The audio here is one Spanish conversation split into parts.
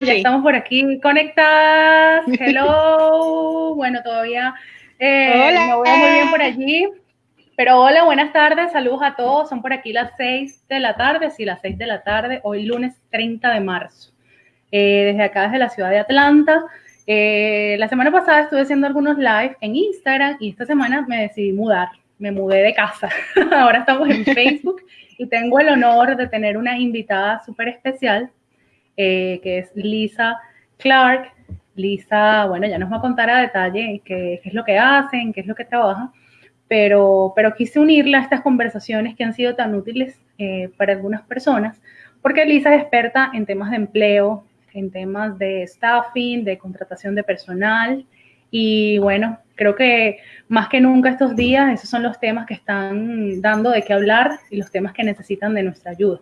ya estamos por aquí conectadas. Hello. bueno, todavía eh, no veo muy bien por allí. Pero hola, buenas tardes, saludos a todos. Son por aquí las 6 de la tarde, sí, las 6 de la tarde, hoy lunes 30 de marzo. Eh, desde acá, desde la ciudad de Atlanta. Eh, la semana pasada estuve haciendo algunos live en Instagram y esta semana me decidí mudar. Me mudé de casa. Ahora estamos en Facebook y tengo el honor de tener una invitada súper especial eh, que es Lisa Clark. Lisa, bueno, ya nos va a contar a detalle qué, es lo que hacen, qué es lo que trabajan, pero, pero quise unirla a estas conversaciones que han sido tan útiles eh, para algunas personas, porque Lisa es experta en temas de empleo, en temas de staffing, de contratación de personal, y bueno, creo que más que nunca estos días esos son los temas que están dando de qué hablar y los temas que necesitan de nuestra ayuda.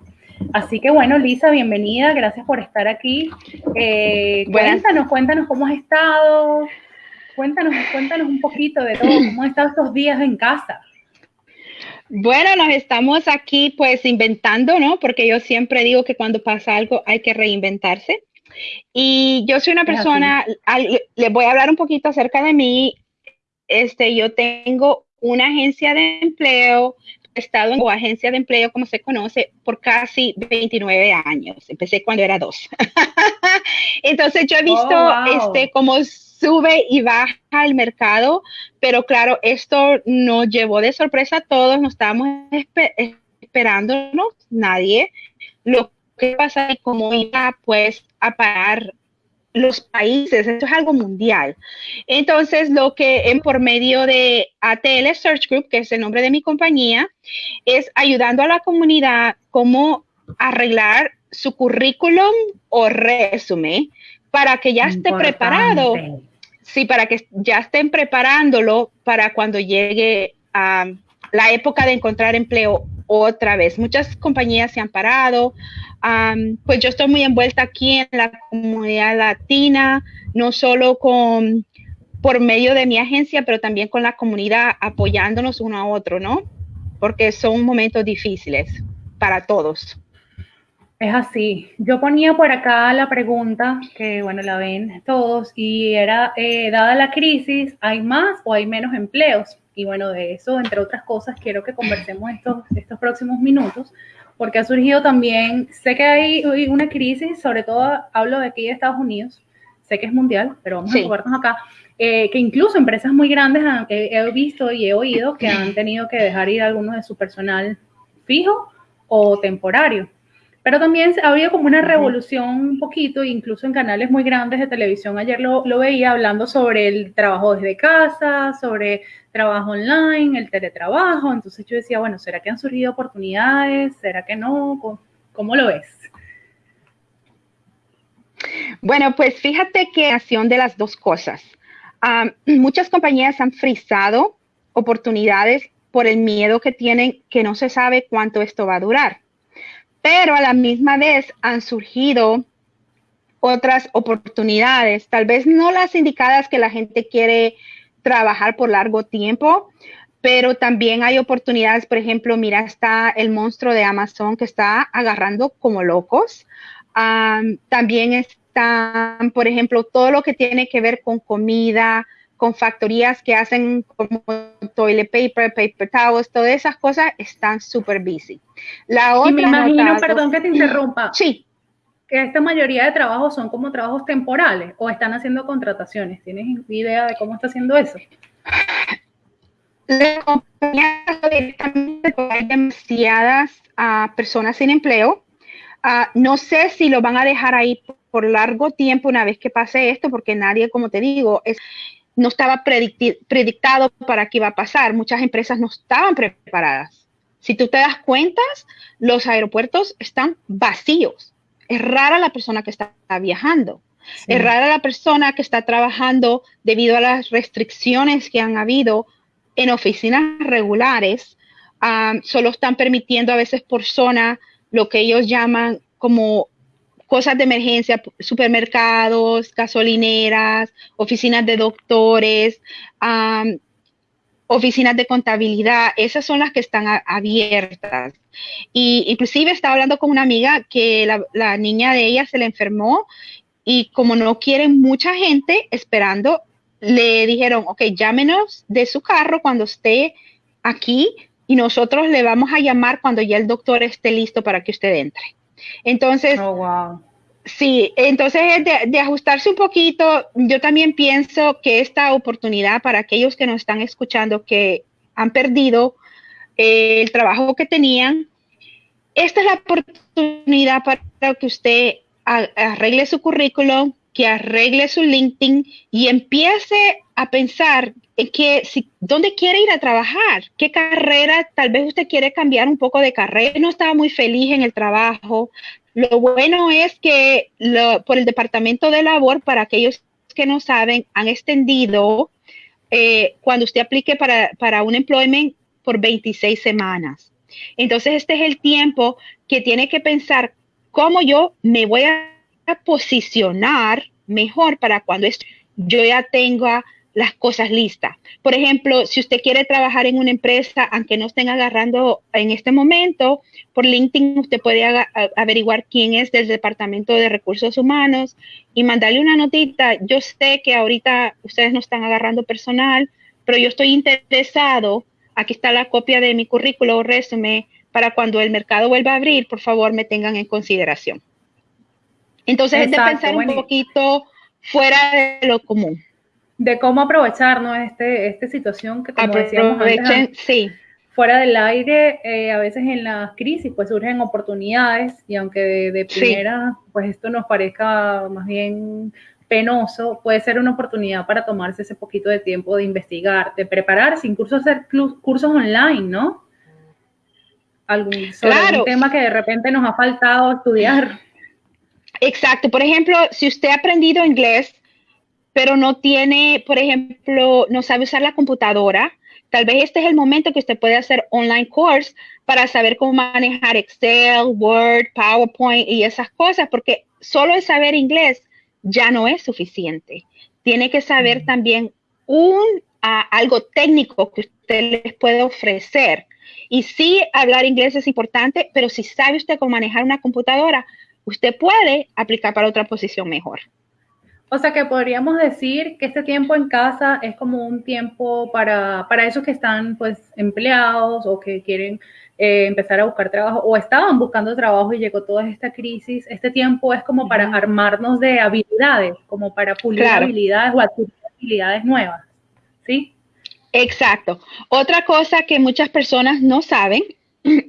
Así que bueno, Lisa, bienvenida, gracias por estar aquí. Eh, cuéntanos, cuéntanos cómo has estado, cuéntanos, cuéntanos un poquito de todo, cómo has estado estos días en casa. Bueno, nos estamos aquí pues inventando, ¿no? Porque yo siempre digo que cuando pasa algo hay que reinventarse. Y yo soy una persona, les voy a hablar un poquito acerca de mí. Este, yo tengo una agencia de empleo, estado en agencia de empleo, como se conoce, por casi 29 años. Empecé cuando era dos. Entonces yo he visto oh, este, cómo sube y baja el mercado, pero claro, esto nos llevó de sorpresa a todos, no estábamos esperándonos, nadie. Lo que pasa y cómo iba pues a parar los países, esto es algo mundial. Entonces, lo que en, por medio de ATL Search Group, que es el nombre de mi compañía, es ayudando a la comunidad cómo arreglar su currículum o resumen para que ya esté preparado. Sí, para que ya estén preparándolo para cuando llegue a la época de encontrar empleo otra vez. Muchas compañías se han parado, pues yo estoy muy envuelta aquí en la comunidad latina, no solo con por medio de mi agencia, pero también con la comunidad apoyándonos uno a otro, ¿no? Porque son momentos difíciles para todos. Es así. Yo ponía por acá la pregunta, que bueno, la ven todos, y era, eh, dada la crisis, ¿hay más o hay menos empleos? Y bueno, de eso, entre otras cosas, quiero que conversemos estos, estos próximos minutos, porque ha surgido también, sé que hay una crisis, sobre todo hablo de aquí de Estados Unidos, sé que es mundial, pero vamos a jugarnos acá, eh, que incluso empresas muy grandes he visto y he oído que han tenido que dejar ir algunos de su personal fijo o temporario. Pero también ha habido como una revolución un poquito, incluso en canales muy grandes de televisión. Ayer lo, lo, veía hablando sobre el trabajo desde casa, sobre trabajo online, el teletrabajo. Entonces yo decía, bueno, ¿será que han surgido oportunidades? ¿Será que no? ¿Cómo, lo ves? Bueno, pues fíjate que acción de las dos cosas. muchas compañías han frisado oportunidades por el miedo que tienen que no se sabe cuánto esto va a durar pero a la misma vez han surgido otras oportunidades, tal vez no las indicadas que la gente quiere trabajar por largo tiempo, pero también hay oportunidades, por ejemplo, mira, está el monstruo de Amazon que está agarrando como locos. también están, por ejemplo, todo lo que tiene que ver con comida, con factorías que hacen como toilet paper, paper towels, todas esas cosas están súper busy. La otra y me imagino, perdón que te interrumpa. Sí. Que esta mayoría de trabajos son como trabajos temporales o están haciendo contrataciones. ¿Tienes idea de cómo está haciendo eso? La compañía directamente hay demasiadas uh, personas sin empleo. Uh, no sé si lo van a dejar ahí por largo tiempo una vez que pase esto, porque nadie, como te digo, es, no estaba predictado para qué iba a pasar. Muchas empresas no estaban preparadas. Si tú te das cuenta, los aeropuertos están vacíos. Es rara la persona que está viajando. Es rara la persona que está trabajando debido a las restricciones que han habido en oficinas regulares. Ah, solo están permitiendo a veces por zona lo que ellos llaman como cosas de emergencia, supermercados, gasolineras, oficinas de doctores, oficinas de contabilidad, esas son las que están abiertas. Y inclusive estaba hablando con una amiga que la, niña de ella se le enfermó y como no quieren mucha gente esperando, le dijeron, ok, llámenos de su carro cuando esté aquí y nosotros le vamos a llamar cuando ya el doctor esté listo para que usted entre. Entonces, oh, wow. sí, entonces de, ajustarse un poquito, yo también pienso que esta oportunidad para aquellos que nos están escuchando que han perdido eh, el trabajo que tenían, esta es la oportunidad para que usted arregle su currículum, que arregle su LinkedIn y empiece a pensar en que si, dónde quiere ir a trabajar, qué carrera, tal vez usted quiere cambiar un poco de carrera, no estaba muy feliz en el trabajo. Lo bueno es que por el Departamento de Labor, para aquellos que no saben, han extendido eh, cuando usted aplique para, para un employment por 26 semanas. Entonces, este es el tiempo que tiene que pensar cómo yo me voy a posicionar mejor para cuando yo ya tenga las cosas listas. Por ejemplo, si usted quiere trabajar en una empresa, aunque no estén agarrando en este momento, por LinkedIn usted puede averiguar quién es del Departamento de Recursos Humanos y mandarle una notita. Yo sé que ahorita ustedes no están agarrando personal, pero yo estoy interesado. Aquí está la copia de mi currículo o resumen para cuando el mercado vuelva a abrir, por favor, me tengan en consideración. Entonces es de pensar un poquito fuera de lo común. De cómo aprovechar ¿no? este, esta situación que como decíamos antes, sí. fuera del aire, eh, a veces en las crisis pues surgen oportunidades y aunque de, primera pues esto nos parezca más bien penoso, puede ser una oportunidad para tomarse ese poquito de tiempo de investigar, de prepararse, incluso hacer cursos online, ¿no? Algún, sobre tema que de repente nos ha faltado estudiar. Exacto. Por ejemplo, si usted ha aprendido inglés, pero no tiene, por ejemplo, no sabe usar la computadora, tal vez este es el momento que usted puede hacer online course para saber cómo manejar Excel, Word, PowerPoint y esas cosas, porque solo el saber inglés ya no es suficiente. Tiene que saber también un algo técnico que usted les puede ofrecer. Y sí, hablar inglés es importante, pero si sabe usted cómo manejar una computadora, usted puede aplicar para otra posición mejor. O sea que podríamos decir que este tiempo en casa es como un tiempo para, para esos que están pues empleados o que quieren eh, empezar a buscar trabajo o estaban buscando trabajo y llegó toda esta crisis. Este tiempo es como para armarnos de habilidades, como para pulir habilidades o adquirir habilidades nuevas. ¿Sí? Exacto. Otra cosa que muchas personas no saben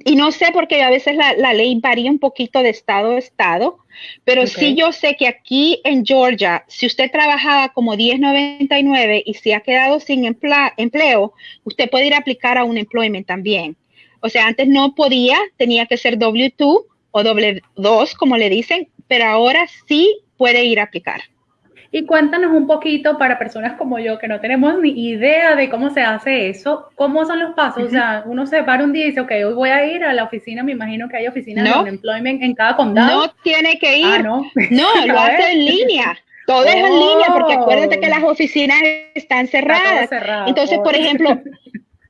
y no sé porque a veces la, ley varía un poquito de estado a estado, pero sí yo sé que aquí en Georgia, si usted trabajaba como 1099 y se ha quedado sin empleo, usted puede ir a aplicar a un employment también. O sea, antes no podía, tenía que ser W2 o W2, como le dicen, pero ahora sí puede ir a aplicar. Y cuéntanos un poquito para personas como yo que no tenemos ni idea de cómo se hace eso, cómo son los pasos. O sea, uno se para un día y dice, ok, hoy voy a ir a la oficina, me imagino que hay oficinas de employment en cada condado. No tiene que ir. Ah, no. no, lo hace en línea. Todo es en línea, porque acuérdate que las oficinas están cerradas. Entonces, por ejemplo,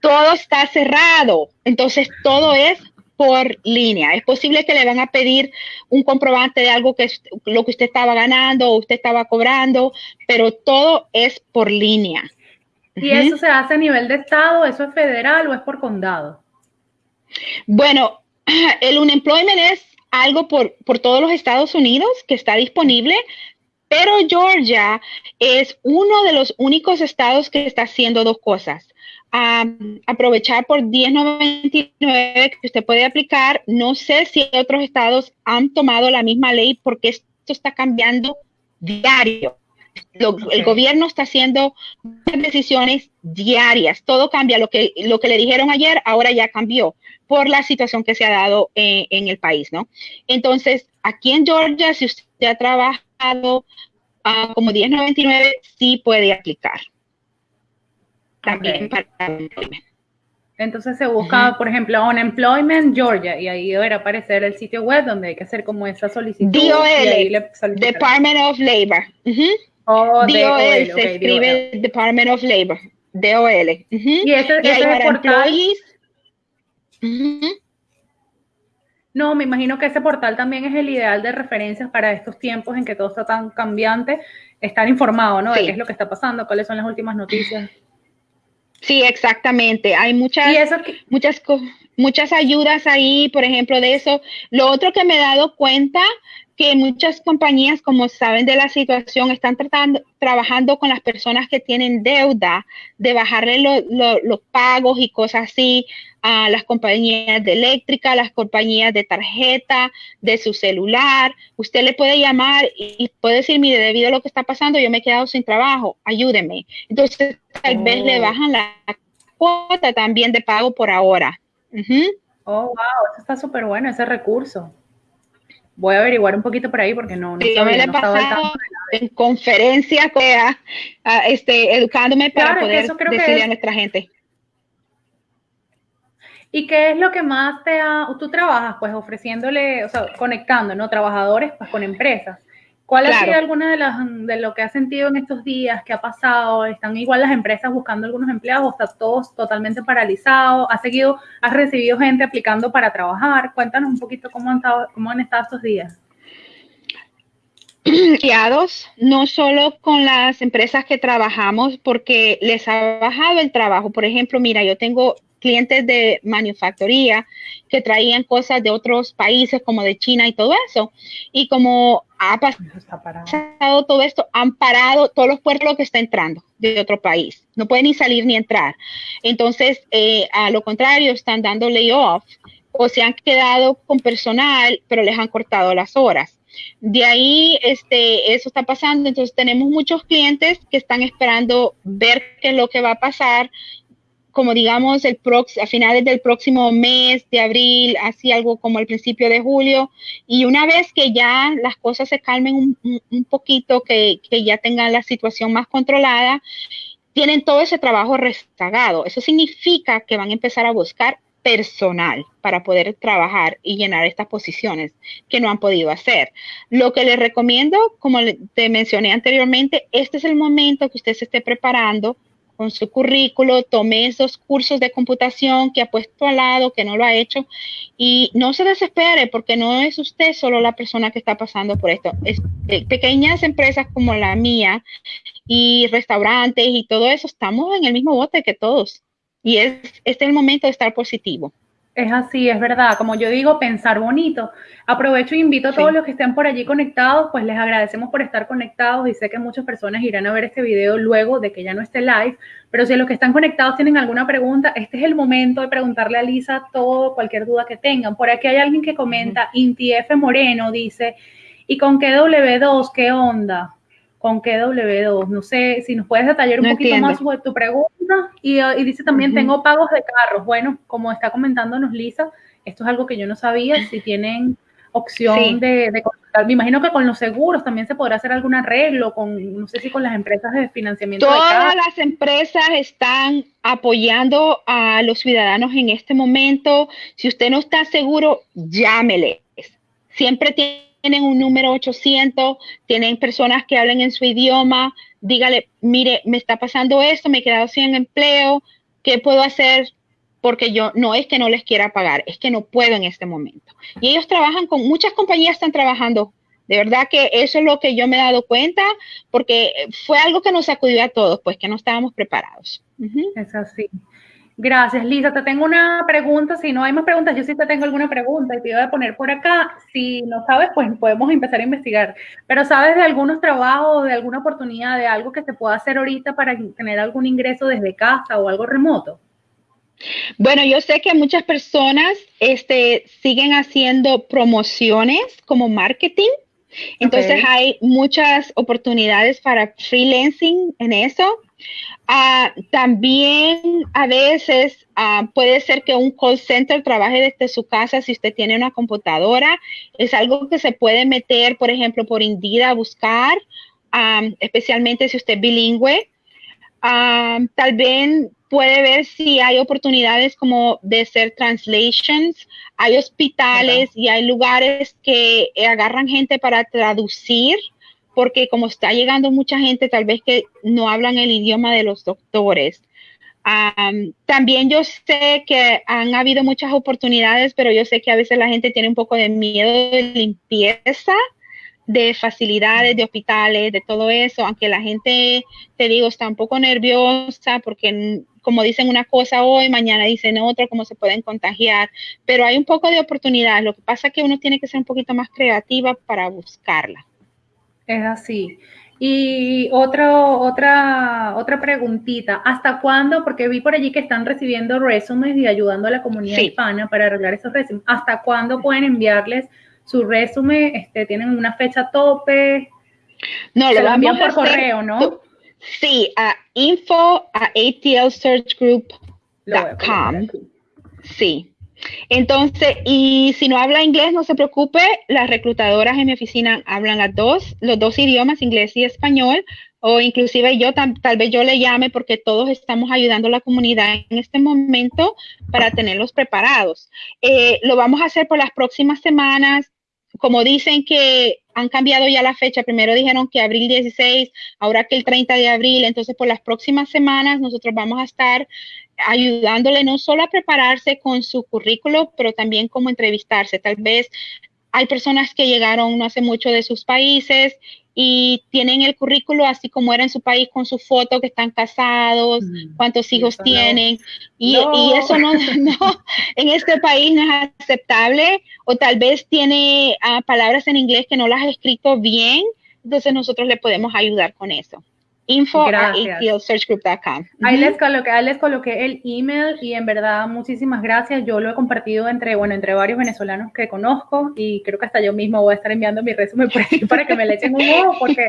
todo está cerrado. Entonces, todo es por línea. Es posible que le van a pedir un comprobante de algo que es lo que usted estaba ganando o usted estaba cobrando, pero todo es por línea. ¿Y eso se hace a nivel de estado? ¿Eso es federal o es por condado? Bueno, el unemployment es algo por, por todos los Estados Unidos que está disponible, pero Georgia es uno de los únicos estados que está haciendo dos cosas a aprovechar por 10.99 que usted puede aplicar. No sé si otros estados han tomado la misma ley porque esto está cambiando diario. El gobierno está haciendo decisiones diarias, todo cambia. Lo que, lo que le dijeron ayer ahora ya cambió por la situación que se ha dado en, el país, ¿no? Entonces, aquí en Georgia, si usted ha trabajado uh, como 1099, sí puede aplicar también para Entonces se busca, por ejemplo, Unemployment Georgia y ahí deberá aparecer el sitio web donde hay que hacer como esa solicitud. DOL, Department of Labor. DOL, se escribe Department of Labor. DOL. Y ese, es portal. No, me imagino que ese portal también es el ideal de referencias para estos tiempos en que todo está tan cambiante, estar informado, ¿no? De qué es lo que está pasando, cuáles son las últimas noticias. Sí, exactamente. Hay muchas, muchas, muchas ayudas ahí, por ejemplo, de eso. Lo otro que me he dado cuenta que muchas compañías, como saben de la situación, están tratando, trabajando con las personas que tienen deuda, de bajarle los pagos y cosas así a las compañías de eléctrica, las compañías de tarjeta, de su celular. Usted le puede llamar y puede decir, mire, debido a lo que está pasando, yo me he quedado sin trabajo, ayúdeme. Entonces, tal vez le oh. bajan la cuota también de pago por ahora. Oh, wow, eso está súper bueno, ese recurso voy a averiguar un poquito por ahí porque no, no, yo me he pasado en conferencias, este, educándome para poder decirle a nuestra gente. ¿Y qué es lo que más te ha, tú trabajas pues ofreciéndole, o sea, conectando, ¿no? Trabajadores pues con empresas. ¿Cuál ha sido alguna de las de lo que has sentido en estos días? ¿Qué ha pasado? ¿Están igual las empresas buscando algunos empleados o está todos totalmente paralizado? ¿Has seguido, has recibido gente aplicando para trabajar? Cuéntanos un poquito cómo han estado, cómo han estado estos días. no solo con las empresas que trabajamos, porque les ha bajado el trabajo. Por ejemplo, mira, yo tengo clientes de manufactoría que traían cosas de otros países como de China y todo eso. Y como ha pasado todo esto, han parado todos los puertos que está entrando de otro país. No pueden ni salir ni entrar. Entonces, eh, a lo contrario, están dando layoff o se han quedado con personal, pero les han cortado las horas. De ahí, este, eso está pasando. Entonces, tenemos muchos clientes que están esperando ver qué es lo que va a pasar como digamos el a finales del próximo mes de abril, así algo como el principio de julio. Y una vez que ya las cosas se calmen un, poquito, que, que, ya tengan la situación más controlada, tienen todo ese trabajo rezagado. Eso significa que van a empezar a buscar personal para poder trabajar y llenar estas posiciones que no han podido hacer. Lo que les recomiendo, como te mencioné anteriormente, este es el momento que usted se esté preparando con su currículo, tome esos cursos de computación que ha puesto al lado, que no lo ha hecho, y no se desespere porque no es usted solo la persona que está pasando por esto. Es, eh, pequeñas empresas como la mía y restaurantes y todo eso, estamos en el mismo bote que todos. Y es, este es el momento de estar positivo. Es así, es verdad. Como yo digo, pensar bonito. Aprovecho e invito a todos los que estén por allí conectados, pues les agradecemos por estar conectados y sé que muchas personas irán a ver este video luego de que ya no esté live, pero si los que están conectados tienen alguna pregunta, este es el momento de preguntarle a Lisa todo, cualquier duda que tengan. Por aquí hay alguien que comenta, Inti F. Moreno dice, ¿y con qué W2? ¿Qué onda? Con qué W2. No sé si nos puedes detallar un poquito más sobre tu pregunta. Y, uh, dice también, tengo pagos de carros. Bueno, como está comentándonos Lisa, esto es algo que yo no sabía, si tienen opción de, de Me imagino que con los seguros también se podrá hacer algún arreglo, con, no sé si con las empresas de financiamiento. Todas las empresas están apoyando a los ciudadanos en este momento. Si usted no está seguro, llámele. Siempre tiene tienen un número 800, tienen personas que hablen en su idioma, dígale, mire, me está pasando esto, me he quedado sin empleo, ¿qué puedo hacer? Porque yo no es que no les quiera pagar, es que no puedo en este momento. Y ellos trabajan con, muchas compañías están trabajando. De verdad que eso es lo que yo me he dado cuenta, porque fue algo que nos sacudió a todos, pues que no estábamos preparados. Es así. Gracias, Lisa. Te tengo una pregunta. Si no hay más preguntas, yo sí te tengo alguna pregunta y te iba a poner por acá. Si no sabes, pues podemos empezar a investigar. Pero ¿sabes de algunos trabajos, de alguna oportunidad, de algo que se pueda hacer ahorita para tener algún ingreso desde casa o algo remoto? Bueno, yo sé que muchas personas este, siguen haciendo promociones como marketing. Entonces hay muchas oportunidades para freelancing en eso. Ah, también a veces ah, puede ser que un call center trabaje desde su casa si usted tiene una computadora. Es algo que se puede meter, por ejemplo, por Indeed a buscar, ah, especialmente si usted es bilingüe. tal vez puede ver si hay oportunidades como de hacer translations. Hay hospitales y hay lugares que agarran gente para traducir porque como está llegando mucha gente, tal vez que no hablan el idioma de los doctores. también yo sé que han habido muchas oportunidades, pero yo sé que a veces la gente tiene un poco de miedo de limpieza, de facilidades, de hospitales, de todo eso, aunque la gente, te digo, está un poco nerviosa porque como dicen una cosa hoy, mañana dicen otra, cómo se pueden contagiar, pero hay un poco de oportunidad. Lo que pasa es que uno tiene que ser un poquito más creativa para buscarla. Es así. Y otro, otra, otra preguntita, ¿hasta cuándo? Porque vi por allí que están recibiendo resúmenes y ayudando a la comunidad hispana para arreglar esos resúmenes. ¿Hasta cuándo pueden enviarles su resumen? Este, ¿Tienen una fecha tope? No, lo, envían por correo, ¿no? Sí, a info a atlsearchgroup.com. Sí. Entonces, y si no habla inglés, no se preocupe, las reclutadoras en mi oficina hablan las dos, los dos idiomas, inglés y español, o inclusive yo tal vez yo le llame porque todos estamos ayudando a la comunidad en este momento para tenerlos preparados. Eh, lo vamos a hacer por las próximas semanas. Como dicen que han cambiado ya la fecha, primero dijeron que abril 16, ahora que el 30 de abril, entonces por las próximas semanas nosotros vamos a estar ayudándole no solo a prepararse con su currículo, pero también como entrevistarse. Tal vez hay personas que llegaron no hace mucho de sus países y tienen el currículo así como era en su país con su foto que están casados, mm, cuántos hijos tienen. Y, eso no, en este país no es aceptable o tal vez tiene ah, palabras en inglés que no las ha escrito bien, entonces nosotros le podemos ayudar con eso info. Ahí, les coloqué, ahí les coloqué el email y en verdad muchísimas gracias. Yo lo he compartido entre, bueno, entre varios venezolanos que conozco y creo que hasta yo mismo voy a estar enviando mi resumen por ahí para que me le echen un ojo porque,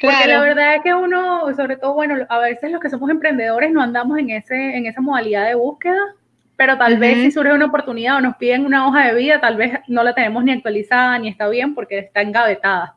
porque la verdad es que uno, sobre todo, bueno, a veces los que somos emprendedores no andamos en, ese, en esa modalidad de búsqueda pero tal vez si surge una oportunidad o nos piden una hoja de vida, tal vez no la tenemos ni actualizada ni está bien porque está engavetada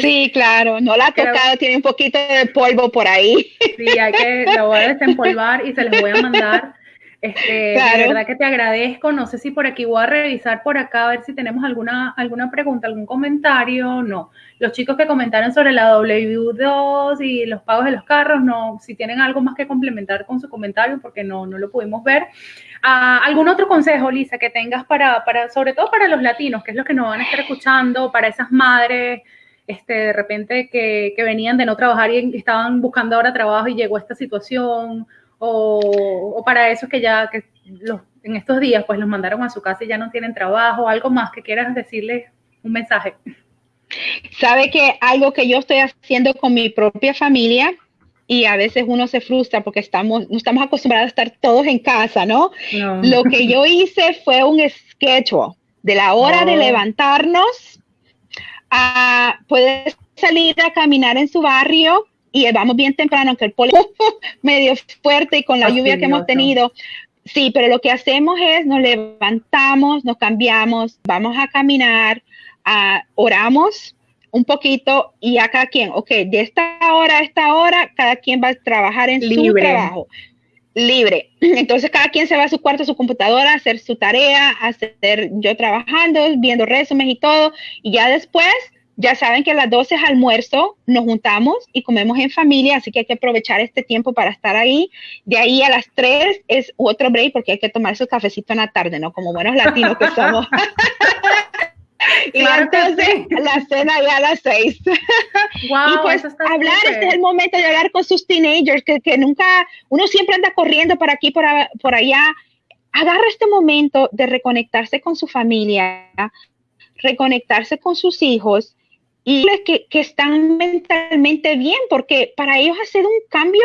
sí, claro, no la ha tocado, tiene un poquito de polvo por ahí. Sí, hay que, la voy a desempolvar y se les voy a mandar. Este, De verdad que te agradezco. No sé si por aquí voy a revisar por acá a ver si tenemos alguna, alguna pregunta, algún comentario. No. Los chicos que comentaron sobre la W2 y los pagos de los carros, no. Si tienen algo más que complementar con su comentario, porque no, no lo pudimos ver. Ah, ¿Algún otro consejo, Lisa, que tengas para, para, sobre todo para los latinos, que es lo que nos van a estar escuchando, para esas madres? Este, de repente que, venían de no trabajar y estaban buscando ahora trabajo y llegó esta situación, o, para esos que ya que los, en estos días pues los mandaron a su casa y ya no tienen trabajo, algo más que quieras decirles un mensaje. Sabe que algo que yo estoy haciendo con mi propia familia y a veces uno se frustra porque estamos, no estamos acostumbrados a estar todos en casa, ¿no? Lo que yo hice fue un schedule de la hora de levantarnos a, puede salir a caminar en su barrio y vamos bien temprano, aunque el poli medio fuerte y con la lluvia que hemos tenido. Sí, pero lo que hacemos es nos levantamos, nos cambiamos, vamos a caminar, oramos un poquito y a cada quien, ok, de esta hora a esta hora, cada quien va a trabajar en su trabajo libre. Entonces cada quien se va a su cuarto, a su computadora, a hacer su tarea, a hacer yo trabajando, viendo resúmenes y todo. Y ya después, ya saben que a las 12 es almuerzo, nos juntamos y comemos en familia, así que hay que aprovechar este tiempo para estar ahí. De ahí a las 3 es otro break porque hay que tomar su cafecito en la tarde, ¿no? Como buenos latinos que somos. y entonces la cena ya a las seis. y pues hablar, este es el momento de hablar con sus teenagers, que, que nunca, uno siempre anda corriendo por aquí, por, por allá. Agarra este momento de reconectarse con su familia, reconectarse con sus hijos y que, que están mentalmente bien, porque para ellos ha sido un cambio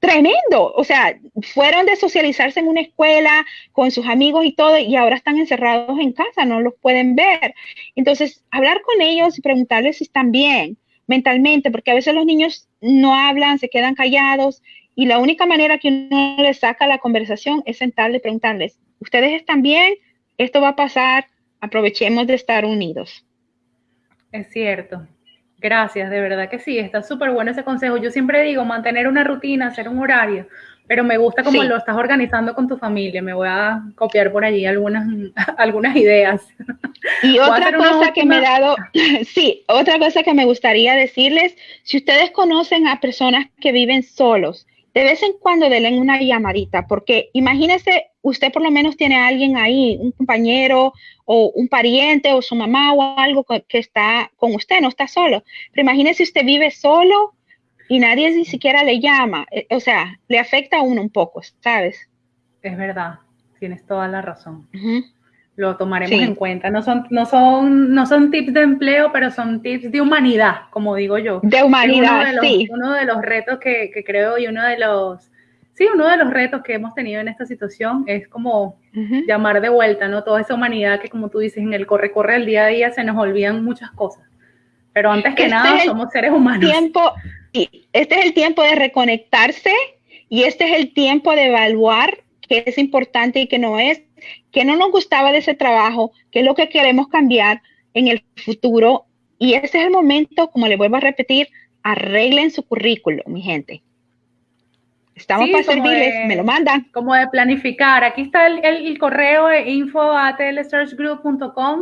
tremendo. O sea, fueron de socializarse en una escuela con sus amigos y todo, y ahora están encerrados en casa, no los pueden ver. Entonces, hablar con ellos y preguntarles si están bien mentalmente, porque a veces los niños no hablan, se quedan callados, y la única manera que uno les saca la conversación es sentarle y preguntarles, ¿ustedes están bien? Esto va a pasar, aprovechemos de estar unidos. Es cierto, Gracias, de verdad que sí, está súper bueno ese consejo. Yo siempre digo mantener una rutina, hacer un horario, pero me gusta cómo lo estás organizando con tu familia. Me voy a copiar por allí algunas, algunas ideas. Y otra cosa que me he dado, sí, otra cosa que me gustaría decirles, si ustedes conocen a personas que viven solos, de vez en cuando denle una llamadita, porque imagínese, usted por lo menos tiene a alguien ahí, un compañero o un pariente o su mamá o algo que está con usted, no está solo. Pero imagínese usted vive solo y nadie ni siquiera le llama, eh, o sea, le afecta a uno un poco, ¿sabes? Es verdad, tienes toda la razón lo tomaremos en cuenta. No son, no, son, no son tips de empleo, pero son tips de humanidad, como digo yo. De humanidad, uno de los, sí. Uno de los retos que, creo y uno de los, sí, uno de los retos que hemos tenido en esta situación es como llamar de vuelta, ¿no? Toda esa humanidad que, como tú dices, en el corre-corre del día a día se nos olvidan muchas cosas. Pero antes que este nada, somos seres humanos. Tiempo, este es el tiempo de reconectarse y este es el tiempo de evaluar qué es importante y qué no es que no nos gustaba de ese trabajo, qué es lo que queremos cambiar en el futuro. Y ese es el momento, como le vuelvo a repetir, arreglen su currículo, mi gente. Estamos para servirles, me lo mandan. Como de planificar. Aquí está el, correo info a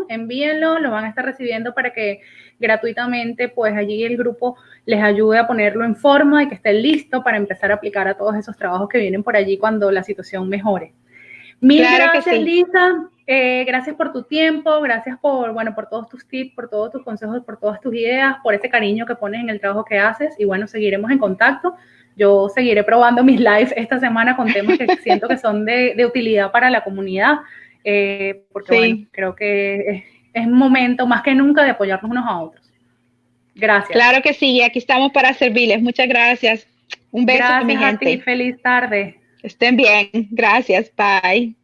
envíenlo, lo van a estar recibiendo para que gratuitamente, pues allí el grupo les ayude a ponerlo en forma y que esté listo para empezar a aplicar a todos esos trabajos que vienen por allí cuando la situación mejore. Mil gracias, Lisa. Eh, gracias por tu tiempo, gracias por, bueno, por todos tus tips, por todos tus consejos, por todas tus ideas, por ese cariño que pones en el trabajo que haces. Y bueno, seguiremos en contacto. Yo seguiré probando mis lives esta semana con temas que siento que son de, utilidad para la comunidad, eh, porque bueno, creo que es, momento más que nunca de apoyarnos unos a otros. Gracias. Claro que sí, aquí estamos para servirles. Muchas gracias. Un beso, mi gente. A ti, feliz tarde. Estén bien. Gracias. Bye.